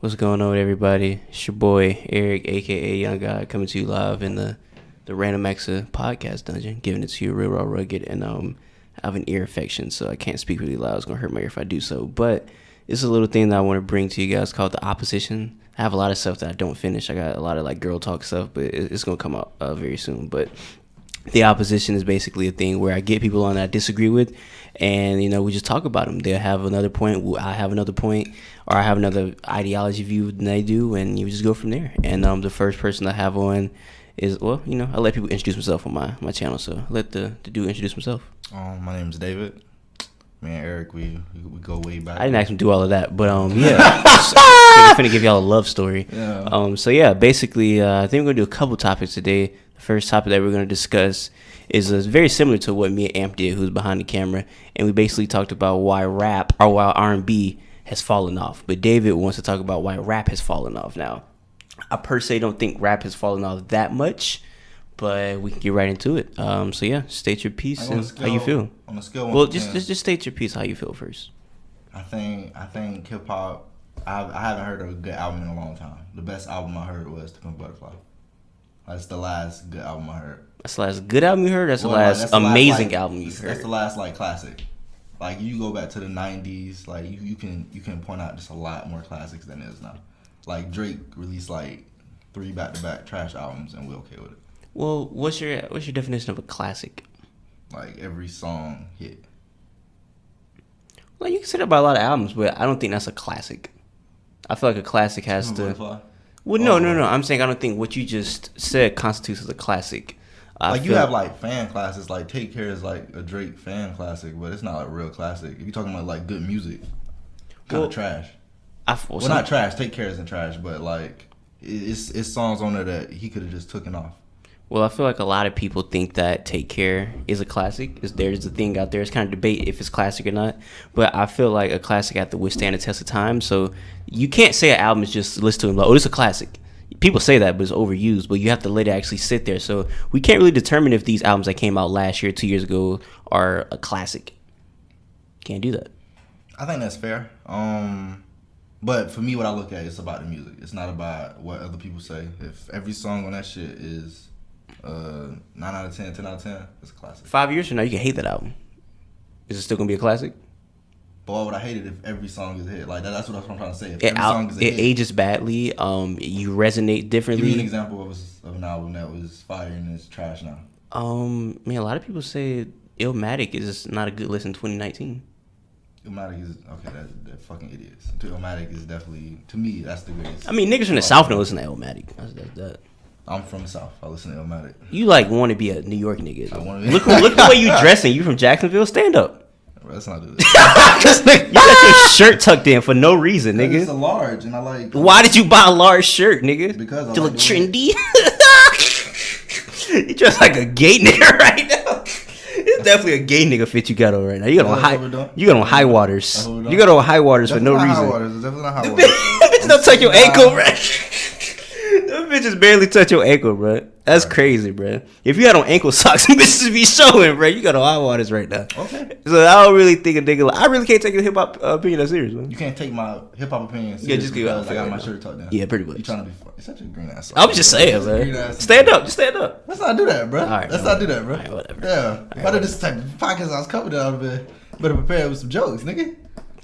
What's going on, everybody? It's your boy Eric, aka Young God, coming to you live in the the Random Exa podcast dungeon, giving it to you real raw, rugged, and um, I have an ear infection, so I can't speak really loud. It's gonna hurt my ear if I do so. But it's a little thing that I want to bring to you guys called the opposition. I have a lot of stuff that I don't finish. I got a lot of like girl talk stuff, but it's gonna come out uh, very soon. But the opposition is basically a thing where I get people on that I disagree with, and you know we just talk about them. They'll have another point, I have another point, or I have another ideology view than they do, and you just go from there. And um, the first person I have on is well, you know, I let people introduce myself on my my channel, so let the the dude introduce himself. Um, my name is David. Man, Eric, we we, go way back. I didn't ask him to do all of that, but um, yeah, I'm gonna give y'all a love story. Yeah. Um, so yeah, basically, uh, I think we're gonna do a couple topics today. The first topic that we're gonna discuss is uh, very similar to what me and Amp did, who's behind the camera, and we basically talked about why rap or why R and B has fallen off. But David wants to talk about why rap has fallen off now. I per se don't think rap has fallen off that much, but we can get right into it. Um, so yeah, state your piece Like, on a and how you feel. On a scale, Well, just, just just state your piece, how you feel first. I think I think hip hop. I I haven't heard of a good album in a long time. The best album I heard was "To Pimp Butterfly." That's the last good album I heard. That's the last good album you heard. That's the last that's the last, amazing like, album you heard. That's the last like classic. Like you go back to the '90s, like you, you can you can point out just a lot more classics than is now. Like Drake released like three back to back trash albums, and we're okay with it. well, what's your what's your definition of a classic? Like every song hit. Well, you can say that about a lot of albums, but I don't think that's a classic. I feel like a classic has to. Well, no, Oh. no, no. Oh. I'm saying I don't think what you just said constitutes as a classic. I like you have like fan classics, like Take Care is like a Drake fan classic, but it's not a real classic. If you're talking about like good music, kind Well, of trash. I well, Well, some- not trash. Take Care isn't trash, but like it's it's songs on there that he could have just taken off. Well, I feel like a lot of people think that Take Care is a classic. Is there's a thing out there. It's kind of debate if it's classic or not. But I feel like a classic have to withstand the test of time. So you can't say an album is just listen to them like, oh, this is a classic. People say that, but it's overused. But you have to let it actually sit there. So we can't really determine if these albums that came out last year, two years ago, are a classic. Can't do that. I think that's fair. Um, but for me, what I look at is about the music. It's not about what other people say. If every song on that shit is uh nine out of 10, 10 out of ten, it's a classic. Five years from now, you can hate that album. Is it still gonna be a classic? But why would I hate it if every song is a hit? Like that, that's what I'm trying to say. If It, every out, song is a it hit, ages badly. Um, you resonate differently. Give me an example of, a, of an album that was fire and is trash now. Um, man, a lot of people say Illmatic is not a good listen 2019. Illmatic is okay. That's they're fucking idiots. Illmatic is definitely to me that's the greatest. I mean, niggas from the South don't listen to Illmatic. That's, that's that. I'm from the South. I listen to Illmatic. You like want to be a New York nigga. I look, look the way you dressing. You from Jacksonville? Stand up. Bro, Let's not do this. you got your shirt tucked in for no reason, nigga. It's a large, and I like. Why did you buy a large shirt, nigga? Because I to like look trendy. you dress like a gay nigga right now. It's definitely a gay nigga fit you got on right now. You got on high, what we're doing. you got on high waters. That's what we're You got on high waters for no Definitely not high reason. waters. It's definitely not high Them waters. bitches don't touch your ankle, bro. Bitches barely touch your ankle, bro. That's crazy, bro. If you had on ankle socks, bitches be showing, bro. You got on high waters right now. Okay. So I don't really think a nigga. Like, I really can't take a hip hop uh, opinion that serious, man. You can't take my hip hop opinion Yeah, just give because I got my shirt tucked down. Yeah, pretty much. You trying to be? You're such a green ass. I'm just saying, man. Stand up, just stand up. Let's not do that, bro. All right, Let's man, not do that, bro. All right, whatever. Yeah. By this type of podcast I was coming out of it, better prepare with some jokes, nigga.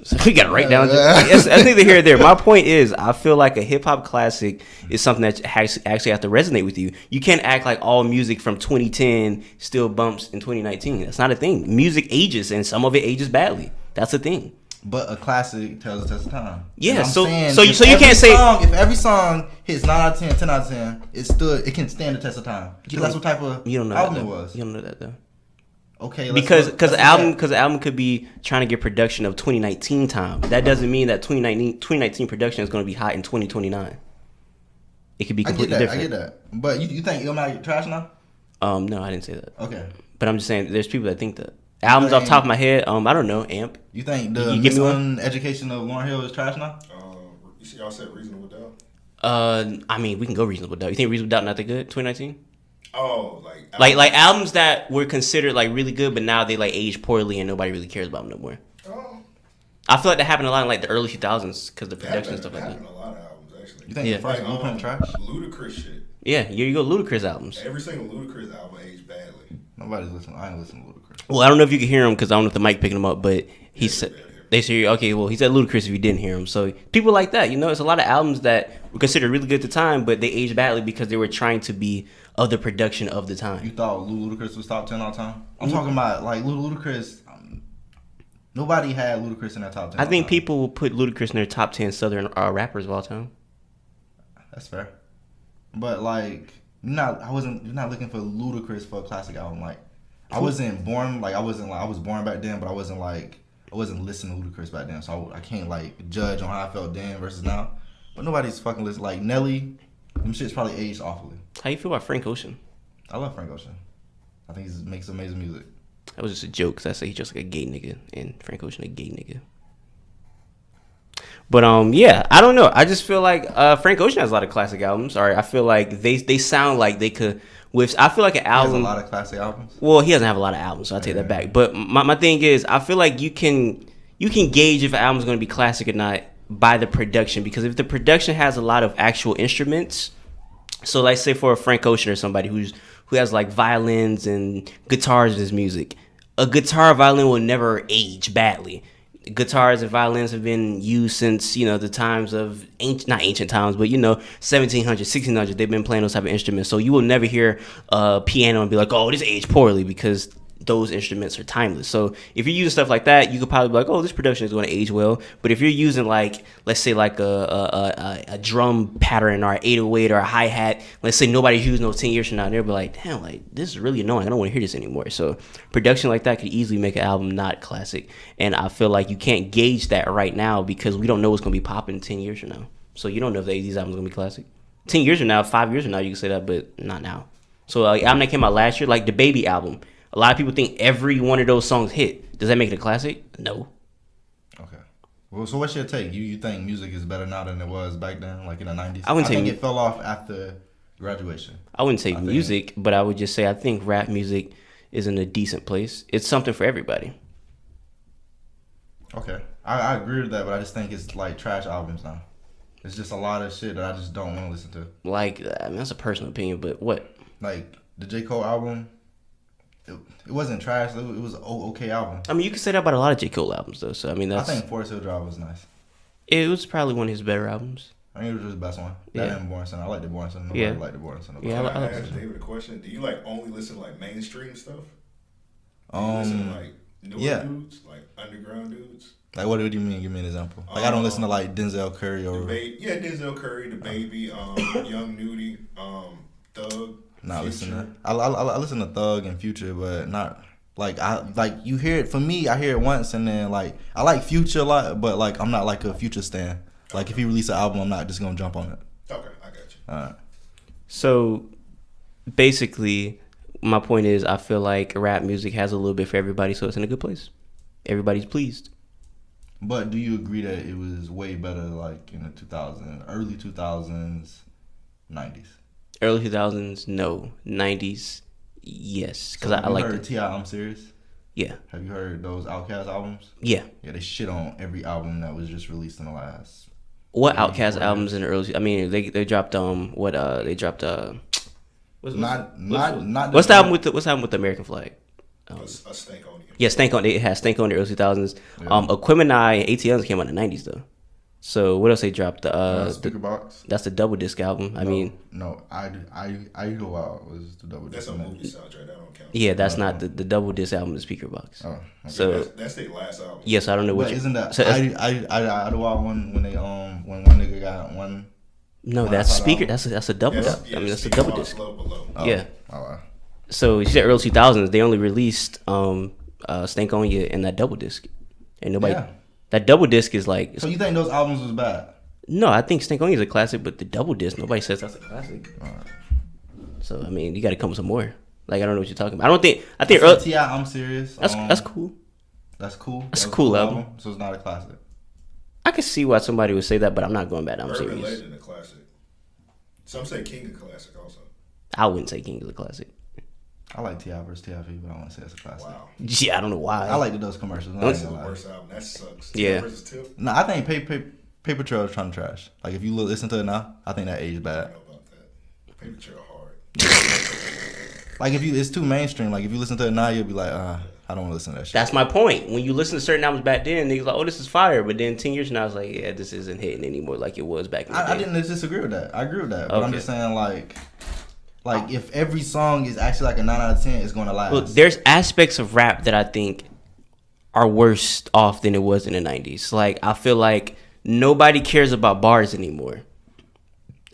So we got to write down. Yes, I think they're here. There. My point is, I feel like a hip hop classic is something that has actually have to resonate with you. You can't act like all music from 2010 still bumps in 2019. That's not a thing. Music ages, and some of it ages badly. That's a thing. But a classic tells the test of time. Yeah, so- saying so you- so you can't say- song, if every song hits nine out of 10, 10 out of ten, it stood. It can stand the test of time. That's what type of You don't know album that, it was. You don't know that though. Okay, let's because because the album because the album could be trying to get production of 2019 time. That doesn't mean that 2019 2019 production is going to be hot in 2029. It could be I get completely that. different. I get that. But you, you think Illmatic trash now? Um, no, I didn't say that. Okay. But I'm just saying, there's people that think that albums off top of my head. Um, I don't know. Amp. You think the You give me one? education of Lauryn Hill is trash now? Uh, you see, y'all said reasonable doubt. Uh, I mean, we can go reasonable doubt. You think reasonable doubt not that good? 2019. Oh, like Like like albums that were considered like really good, but now they like age poorly and nobody really cares about them no more. Oh, I feel like that happened a lot in like the early 2000s because the production and happened, stuff like that. happened a lot of albums. actually. You think Yeah. the first Like, Blueprint um, trash? Ludacris shit. Yeah, here you go, Ludacris albums. Every single Ludacris album aged badly. Nobody's listening. I ain't listening to Ludacris. Well, I don't know if you can hear him because I don't know if the mic picking him up, but he Yeah, said yeah, yeah. they say okay. Well, he said Ludacris if you didn't hear him. So people like that, you know, it's a lot of albums that were considered really good at the time, but they aged badly because they were trying to be of the production of the time. You thought Lil Ludacris was top ten all time? Mm-hmm. I'm talking about like Lil Ludacris. Um, nobody had Ludacris in that top ten. I think time. people will put Ludacris in their top ten Southern uh, rappers of all time. That's fair. But like, not. I wasn't. You're not looking for Ludacris for a classic album. Like, I wasn't born. Like, I wasn't like I was born back then, but I wasn't like I wasn't listening to Ludacris back then. So I, I can't like judge on how I felt then versus now. But nobody's fucking listening. Like Nelly, them shit's probably aged awfully. How you feel about Frank Ocean? I love Frank Ocean. I think he makes amazing music. That was just a joke because I say he's just like a gay nigga, and Frank Ocean a gay nigga. But um, yeah, I don't know. I just feel like uh, Frank Ocean has a lot of classic albums. All right, I feel like they they sound like they could. With I feel like an He has a lot of classic albums. Well, he doesn't have a lot of albums, so I take that back. But my, my thing is, I feel like you can you can gauge if an album's going to be classic or not by the production because if the production has a lot of actual instruments, so like say for a Frank Ocean or somebody who's who has like violins and guitars in his music, a guitar violin will never age badly. Guitars and violins have been used since you know the times of ancient, not ancient times, but you know 1700s, 1600s. They've been playing those type of instruments, so you will never hear a piano and be like, "Oh, this aged poorly," because those instruments are timeless. So if you're using stuff like that, you could probably be like, "Oh, this production is going to age well." But if you're using like, let's say like a a, a, a drum pattern or an 808 or a hi hat, let's say nobody's using those 10 years from now, they'll be like, "Damn, like this is really annoying. I don't want to hear this anymore." So production like that could easily make an album not classic. And I feel like you can't gauge that right now because we don't know what's going to be popping 10 years from now. So you don't know if they, these albums are going to be classic. 10 years from now, five years from now, you can say that, but not now. So like album that came out last year, like the Baby album. A lot of people think every one of those songs hit. Does that make it a classic? No. Okay. Well, so what's your take? You you think music is better now than it was back then, like in the nineties? I wouldn't say think it fell off after graduation. I wouldn't say I think- music, but I would just say I think rap music is in a decent place. It's something for everybody. Okay, I, I agree with that, but I just think it's like trash albums now. It's just a lot of shit that I just don't want to listen to. Like uh, I mean, that's a personal opinion, but what? Like the J Cole album, it, it wasn't trash. It was, it was an okay album. I mean, you can say that about a lot of J Cole albums, though. So I mean, I think Forest Hill Drive was nice. it was probably one of his better albums. I think it was just the best one. That Yeah. and Born Sinner. I like the Born Sinner. Nobody Yeah. liked the Born Sinner. Yeah, I Can li- I, I like ask. David a question? Do you like only listen to like mainstream stuff? Do you listen to Um, like newer yeah. dudes, like underground dudes? like what do you mean? Give me an example. Like I don't listen to like Denzel Curry or ba- yeah, Denzel Curry, DaBaby, um, Young Nudy, um, Thug. Not listen to. I, I, I listen to Thug and Future, but not like I mm-hmm. like you hear it. For me, I hear it once and then like I like Future a lot, but like I'm not like a Future stan. Like if he release an album, I'm not just gonna jump on it. Okay, I got you. Alright. So basically, my point is, I feel like rap music has a little bit for everybody, so it's in a good place. Everybody's pleased. But do you agree that it was way better like in the 2000s, early 2000s, 90s? Early 2000s, no. 90s, yes. Because So I, I like the. Ti. I'm serious. Yeah. Have you heard those Outkast albums? Yeah. Yeah, they shit on every album that was just released in the last. What Yeah, Outkast albums in the early? I mean, they they dropped um what uh they dropped uh. What's, Not- what's, not- what's, not what's the- the album with the what's the album with the American flag? A, a stank on you. Yeah, Stank on it has Stank on the early 2000s. Yeah. Um, Aquemini and ATLiens came out in the 90s though. So what else they dropped? The, Uh, uh, the, Speakerboxxx. that's the double disc album. I mean, no, I I I go out was the double. That's disc a movie soundtrack. That don't count. yeah, that's not the, the double disc album. The Speakerboxxx. Oh, okay. So that's, that's their last album. yes, I don't know what. But isn't that so I I I I do one when they um when one nigga got one. no, Well, that's that's speaker. album. That's a, that's a double. Yes, disc. yeah, I mean, that's a double disc. Love Below. Oh, Yeah. Oh, wow. So you said early 2000s. They only released um uh Stankonia and that double disc, and nobody. Yeah. That double disc is like So you think those albums was bad? no. I think Stankonia is a classic, but the double disc nobody says that's a classic. Alright. So I mean, you got to come with some more. Like I don't know what you're talking about. I don't think. I I think said early, Ti, I'm serious. that's um, that's cool. That's cool. That's That a was cool album. So it's not a classic. I can see why somebody would say that, but I'm not going back. I'm Urban serious. Legend, a classic. Some say King of classic also. I wouldn't say King is a classic. I like Ti versus TIV, but I don't want to say it's a classic. Wow. Yeah, I don't know why. I like the those commercials. That's the worst album. That sucks. Yeah. Tip. No, I think pay, pay, Paper Trail is trying to trash. Like if you listen to it now, I think that aged I bad. know about that. Paper trail hard. Like if you, it's too mainstream. Like if you listen to it now, you'll be like, uh, I don't want to listen to that shit. That's my point. When you listen to certain albums back then, niggas like, oh, this is fire. But then ten years from now, it's like, yeah, this isn't hitting anymore like it was back in the I, I didn't disagree with that. I agree with that. But I'm just saying, like, like if every song is actually like a nine out of ten, it's going to last. Look, there's aspects of rap that I think are worse off than it was in the '90s. Like I feel like nobody cares about bars anymore.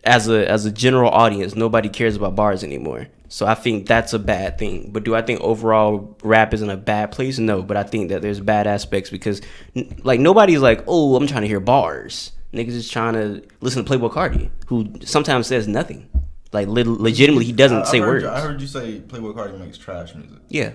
As a as a general audience, nobody cares about bars anymore. So I think that's a bad thing. But do I think overall rap is in a bad place? No, but I think that there's bad aspects because like nobody's like, "Oh, I'm trying to hear bars." Niggas is trying to listen to Playboi Carti, who sometimes says nothing. Like lit- legitimately, he doesn't I- I say heard words. I heard you say Playboi Carti makes trash music. yeah.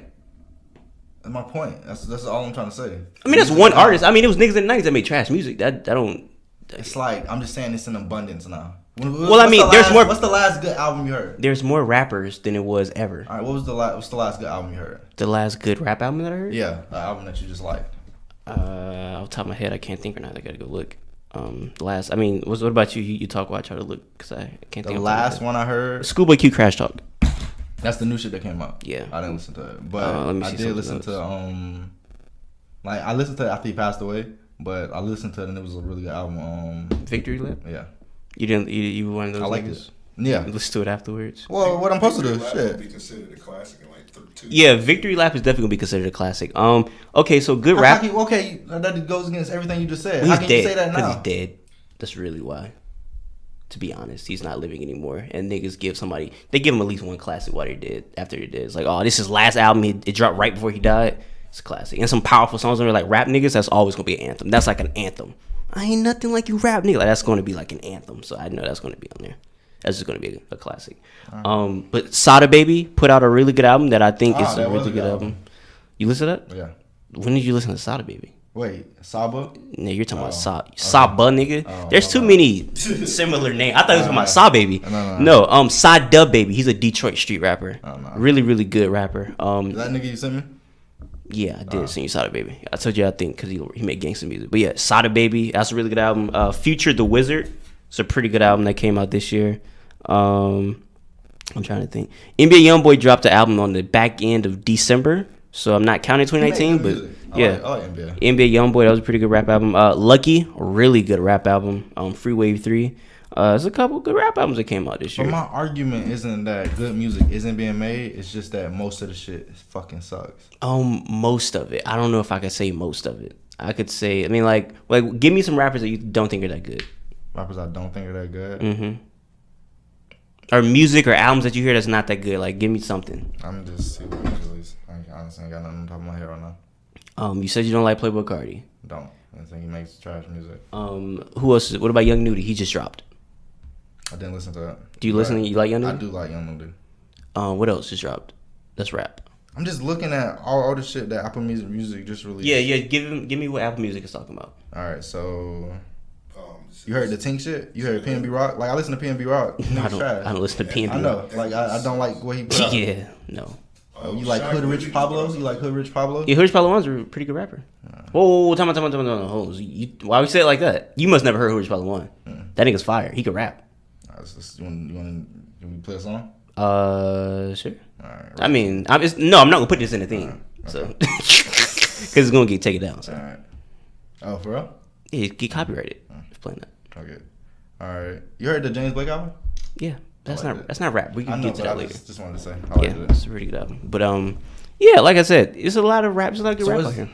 That's my point. That's that's all I'm trying to say. I mean, that's one artist. I mean, it was niggas in the nineties that made trash music. That I don't. It's like I'm just saying it's in abundance now. When- Well, I mean, the there's last- more- What's the last good album you heard? There's more rappers than it was ever. All right, what was the last? What's the last good album you heard? The last good rap album that I heard. Yeah, the album that you just liked. Uh, off the top of my head, I can't think right now. I gotta go look. Um, last. I mean, what, what about you? you? You talk while I try to look because I can't think of The think. last one I heard. Schoolboy Q Crash Talk. That's the new shit that came out. Yeah. I didn't listen to it, but Uh, let me I did listen else. to um, like I listened to it after he passed away, but I listened to it and it was a really good album. Um, Victory Lap. yeah, You didn't. You, you were one of those. I liked niggas? It. Yeah. Listen to it afterwards. Well, what I'm supposed to do? Victory Lap would Shit. be considered a classic in like two. Yeah, Victory Lap is definitely gonna be considered a classic. Um. Okay, so good rap. can okay, that goes against everything you just said. Well, How he's can you dead say that because now? he's dead. That's really why. To be honest, he's not living anymore. And niggas give somebody they give him at least one classic while they did. After they did. it's like, oh, this is his last album. He, it dropped right before he died. It's a classic. And some powerful songs on there like rap niggas. That's always gonna be an anthem. That's like an anthem. I ain't nothing like you rap nigga. Like that's gonna be like an anthem. So I know that's gonna be on there. That's just gonna be a, a classic. Um, but Sada Baby put out a really good album that I think Ah, is a really good album. album. You listen to that? Yeah. When did you listen to Sada Baby? Wait, Saba? No, you're talking about Oh, Sa Saba nigga. Oh, There's too many similar names. I thought it was talking about no. Sa Baby. No, no, No, um, Sa Dub Baby. He's a Detroit street rapper. Oh, no. Really, really good rapper. Um, Is that nigga you sent me? yeah, I did sing you Sada Baby. I told you I think because he he made gangster music. But yeah, Sada Baby. That's a really good album. Uh, Future the Wizard. It's a pretty good album that came out this year. Um, I'm trying to think. NBA YoungBoy dropped the album on the back end of December, so I'm not counting He made 2019, but. I yeah. like, I like NBA. NBA YoungBoy, that was a pretty good rap album. Uh, Lucki, really good rap album. Um, Free Wave Three. Uh, there's a couple good rap albums that came out this But year. my argument isn't that good music isn't being made. It's just that most of the shit fucking sucks. Um, most of it. I don't know if I could say most of it. I could say. I mean, like, like, give me some rappers that you don't think are that good. Rappers I don't think are that good. Mm-hmm. Or music or albums that you hear that's not that good. Like, give me something. I'm just see what. I honestly ain't got nothing on top of my head right now. Um, you said you don't like Playboi Carti. Don't. I think he makes trash music. Um, who else? Is, what about Young Nudy? He just dropped. I didn't listen to that. Do you listen? You like Young I do like Young Nudy. Um, what else just dropped? That's rap. I'm just looking at all, all the shit that Apple Music Music just released. Yeah, yeah. Give him, give me what Apple Music is talking about. All right, so you heard the Tink shit? You heard PNB Rock? Like I listen to PNB Rock. I don't, trash. I don't listen to PNB. I know. Like I, I don't like what he put out. Yeah, no. Oh, you like Hood Rich Pablo? You like Hood Rich Pablo? Yeah, Hood Rich Pablo One's a pretty good rapper. Whoa, whoa, whoa, time out, time out, time out, time out. Hold on. You, why would you say it like that? You must never heard Hoodrich Pablo Juan. That nigga's fire. He could rap. Alright, so this- you want you want can we play a song? Uh, sure. All right. I mean, I'm it's, no, I'm not gonna put this in the thing, so because it's gonna get taken down. So All right. Oh, for real? yeah, it get copyrighted. If playing that. Okay. All right. You heard the James Blake album? Yeah, that's like not it. that's not rap. We can know, get to but I that later. just, just wanted to say. I Yeah, liked it's a pretty good album. But um, yeah, like I said, it's a lot of rap. It's a So rap out here.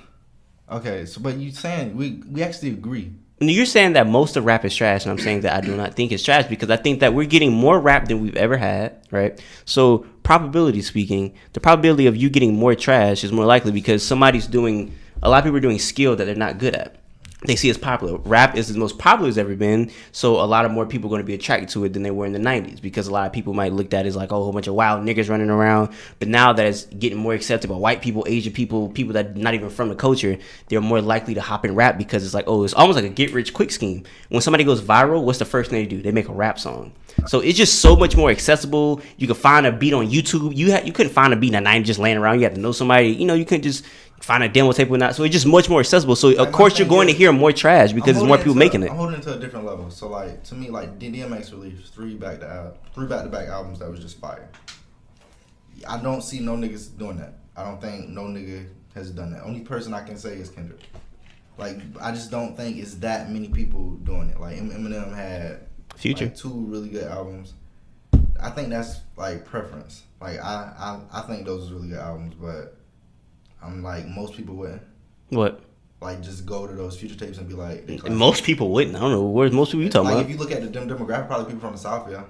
Okay, so but you saying we we actually agree. You're saying that most of rap is trash, and I'm saying that I do not think it's trash because I think that we're getting more rap than we've ever had, right? So, probability speaking, the probability of you getting more trash is more likely because somebody's doing a lot of people are doing skill that they're not good at. They see it's popular. Rap is the most popular it's ever been, so a lot of more people are going to be attracted to it than they were in the '90s because a lot of people might look at it as like, oh, a whole bunch of wild niggas running around. But now that it's getting more accepted by white people, Asian people, people that not even from the culture, they're more likely to hop in rap because it's like, oh, it's almost like a get rich quick scheme. When somebody goes viral, what's the first thing they do? They make a rap song. So it's just so much more accessible. You can find a beat on YouTube. You ha- you couldn't find a beat in the '90s just laying around. You had to know somebody. You know, you couldn't just find a demo tape or not. So it's just much more accessible. So of my course you're going to hear more trash because there's more people making it. I'm holding it to a different level. So like to me, like DMX released three back to al- three back to back albums that was just fire. I don't see no niggas doing that. I don't think no nigga has done that. Only person I can say is Kendrick. Like I just don't think it's that many people doing it. Like Eminem had Future. like, two really good albums. I think that's like preference. Like I, I I think those are really good albums, but I'm like most people wouldn't What? like just go to those future tapes and be like. Most people wouldn't. I don't know. Where's most people you talking about? like about? if you look at the dem- demographic, probably people from the south, yeah.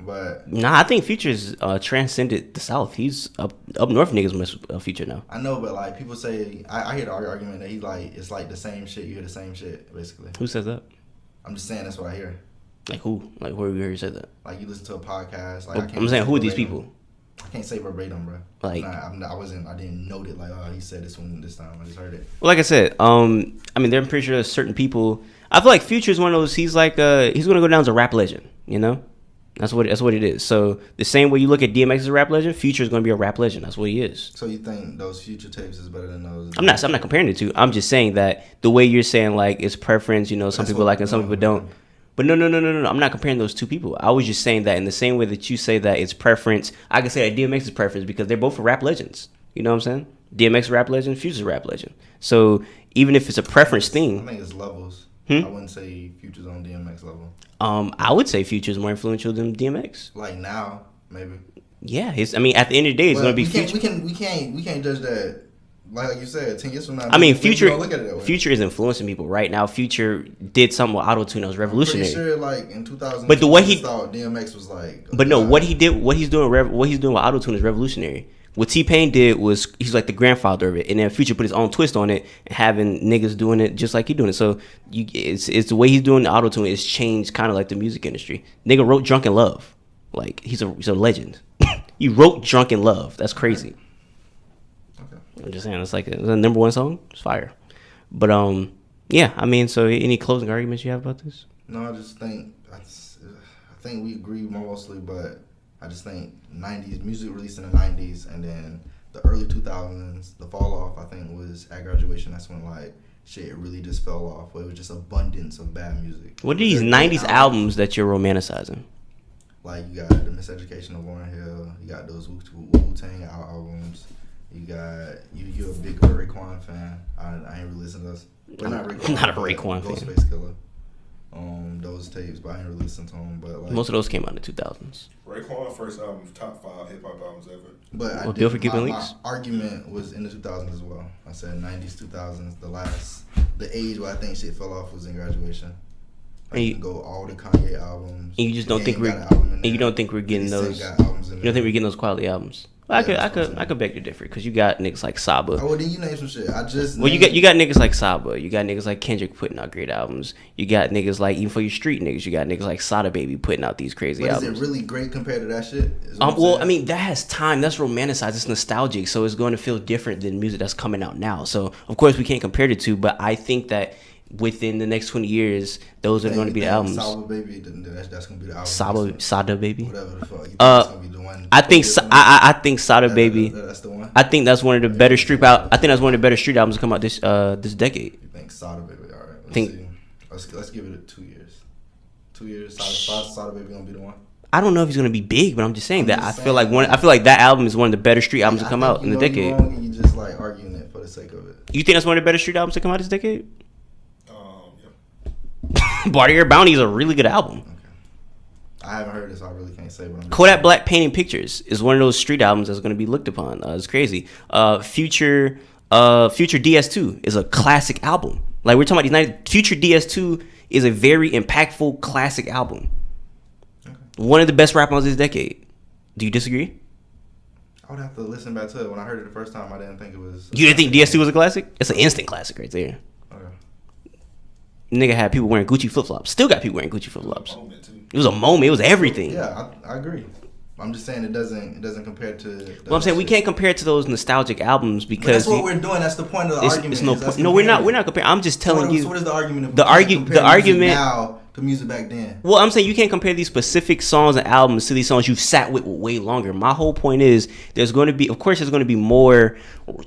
But Nah, I think Future's uh, transcended the South. He's up up north. Niggas with uh, Future now. I know, but like people say, I, I hear the argument that he's like it's like the same shit. You hear the same shit, basically. Who says that? I'm just saying that's what I hear. Like who? Like where we heard you said that? Like you listen to a podcast. Like I I'm, can't I'm saying who are these people? I can't say verbatim, bro. Like- not, I wasn't. I didn't note it. Like oh, he said this one this time. I just heard it. Well, like I said, um, I mean, they're pretty sure there's certain people. I feel like Future is one of those. He's like, uh, he's gonna go down as a rap legend. You know, that's what that's what it is. So the same way you look at DMX as a rap legend, Future is gonna be a rap legend. That's what he is. So you think those future tapes is better than those? I'm not. I'm not comparing the two. I'm just saying that the way you're saying like it's preference. You know, some That's people like it, we're some people don't. But no, no, no, no, no, no. I'm not comparing those two people. I was just saying that in the same way that you say that it's preference, I can say that DMX is preference because they're both rap legends. You know what I'm saying? DMX rap legend, Future's rap legend. So even if it's a preference thing, I think it's levels. Hmm? I wouldn't say futures on DMX level. um, I would say Future's more influential than DMX. Like now, maybe. Yeah, his, I mean, at the end of the day, it's Well, gonna be we can't, Future. we can we can't we can't judge that. Like, you said, ten years from now. I mean, Future, look at it that way. Future is influencing people right now. Future did something with auto tune that was revolutionary. Sure, like in 2000. But the way he- thought DMX was like. But no, what he did, what he's doing, what he's doing with auto tune is revolutionary. What T Pain did was he's like the grandfather of it, and then Future put his own twist on it, having niggas doing it just like he doing it. So you, it's it's the way he's doing the auto tune. It's changed kind of like the music industry. Nigga wrote "Drunk in Love," like he's a he's a legend. he wrote "Drunk in Love." That's crazy. I'm just saying, it's like the number one song. It's fire. But um, yeah. I mean, so any closing arguments you have about this? No, I just think I, just- I think we agree mostly, but I just think '90s music released in the '90s, and then the early 2000s, the fall off. I think was at graduation. That's when like shit really just fell off. Where it was just abundance of bad music. What are these Good '90s albums that you're romanticizing? Like you got the Miseducation of Warren Hill. You got those Wu Tang albums. You got you. You're a big Raekwon fan. I, I ain't really listen to those. Well, not Raekwon. Not a but Raekwon fan. Ghostface Killah. Um, those tapes, but I ain't really listen to them. But like, Most of those came out in the 2000s. Raekwon first album, top five hip hop albums ever. But I Well, did, for Keeping my, Leaks? my argument was in the 2000s as well. I said 90s, 2000s. The last, the age where I think shit fell off was in graduation. Like And you you- can go all the Kanye albums. And you just don't think we're an album and you don't think we're getting those. got albums in You don't think we're getting those quality albums? Well, I could, I could, I could beg to differ because you got niggas like Saba. Oh, well, then you name some shit. I just Well, you got you got niggas like Saba. You got niggas like Kendrick putting out great albums. You got niggas like even for your street niggas. You got niggas like Sada Baby putting out these crazy But is albums. it really great compared to that shit? Um, well, saying? I mean, that has time. That's romanticized. It's nostalgic, so it's going to feel different than music that's coming out now. So, of course, we can't compare the two. But I think that within the next twenty years, those are going to be the albums. Saba Baby, that's, that's gonna be the album. Saba, Sada Baby. Whatever the fuck. You think Uh, gonna be the one? I think Sa- I, I I think Sada That- Baby. that- that's the one. I think that's one of the better street out. I think that's one of the better street albums to come out this uh this decade. You think Sada Baby? All right. Let's Think- see. Let's let's give it two years. Two years. Sada, Sada, Baby gonna be the one. I don't know if he's gonna be big, but I'm just saying I'm that just I feel like one. I feel like that album is one of the better street albums to come out in the decade. you just like arguing it for the sake of it. You think that's one of the better street albums to come out this decade? Bartier Bounty is a really good album. I haven't heard it, so I really can't say. But I'm Kodak Black Painting Pictures is one of those street albums that's going to be looked upon. Uh, it's crazy. Uh, Future, uh, Future DS2 is a classic album. Like we're talking about these 90, Future DS2 is a very impactful classic album. One of the best rap albums this decade. Do you disagree? I would have to listen back to it. When I heard it the first time, I didn't think it was. You didn't think DS2 was a classic? It's an instant classic right there. Nigga had people wearing Gucci flip flops. Still got people wearing Gucci flip flops. It was a moment. It was everything. Yeah, I, I agree. I'm just saying it doesn't it doesn't compare to. the Well, I'm saying we can't compare it to those nostalgic albums But because that's what we're doing. That's the point of the it's, argument. it's no point. No, we're not. We're not comparing. I'm just So telling what, you. so what is the argument? The we can't the argument- now the music back then. Well, I'm saying you can't compare these specific songs and albums to these songs you've sat with way longer. My whole point is there's going to be, of course, there's going to be more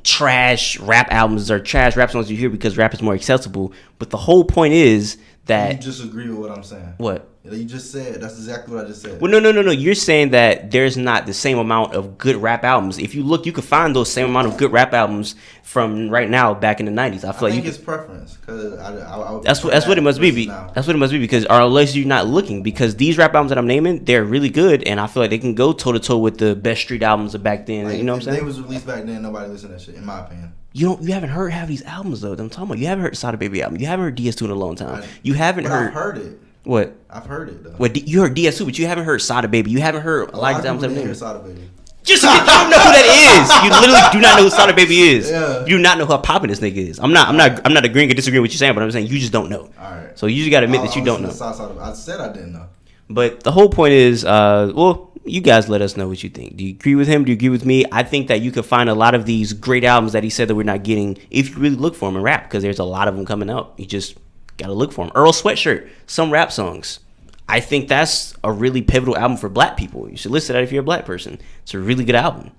trash rap albums or trash rap songs you hear because rap is more accessible. But the whole point is that just disagree with what I'm saying. what? You just said that's exactly what I just said. Well, no, no, no, no. You're saying that there's not the same amount of good rap albums. If you look, you can find those same amount of good rap albums from right now back in the '90s. I I feel like you think can it's preference because I, I, I That's what that's what it must be. now. That's what it must be because or unless you're not looking because these rap albums that I'm naming they're really good and I feel like they can go toe to toe with the best street albums of back then. Like, you know what I'm saying? They was released back then. Nobody listened to that shit, in my opinion. You don't you haven't heard half these albums though. That I'm talking about. You haven't heard Sada Baby album. You haven't heard DS2 in a long time. I- You haven't heard, I've heard it. What? I've heard it though. What you heard DS2, but you haven't heard Sada Baby. You haven't heard a lot of albums I've didn't hear. Sada Baby. Just you don't know who that is. You literally do not know who Sada Baby is. Yeah. You do not know how popping this nigga is. I'm not. I'm not. I'm not agreeing or disagreeing with you saying, but I'm saying you just don't know. All right. So you just got to admit I- that you I don't know. Sada I said I didn't know. But the whole point is, uh, well, you guys let us know what you think. Do you agree with him? Do you agree with me? I think that you could find a lot of these great albums that he said that we're not getting if you really look for them in rap, because there's a lot of them coming out. You just gotta look for them. Earl Sweatshirt, some rap songs. I think that's a really pivotal album for black people. You should listen to that if you're a black person. It's a really good album.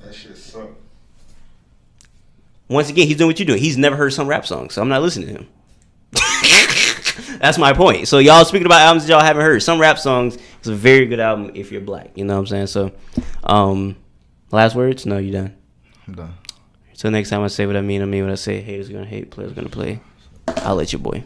That shit suck. Once again, he's doing what you're doing. He's never heard some rap songs, so I'm not listening to him. That's my point. So y'all speaking about albums that y'all haven't heard. Some rap songs is a very good album if you're black. You know what I'm saying? So, um, last words? No, you done. I'm done. So next time I say what I mean, I mean what I say. Haters gonna hate, players gonna play. I'll let you boy.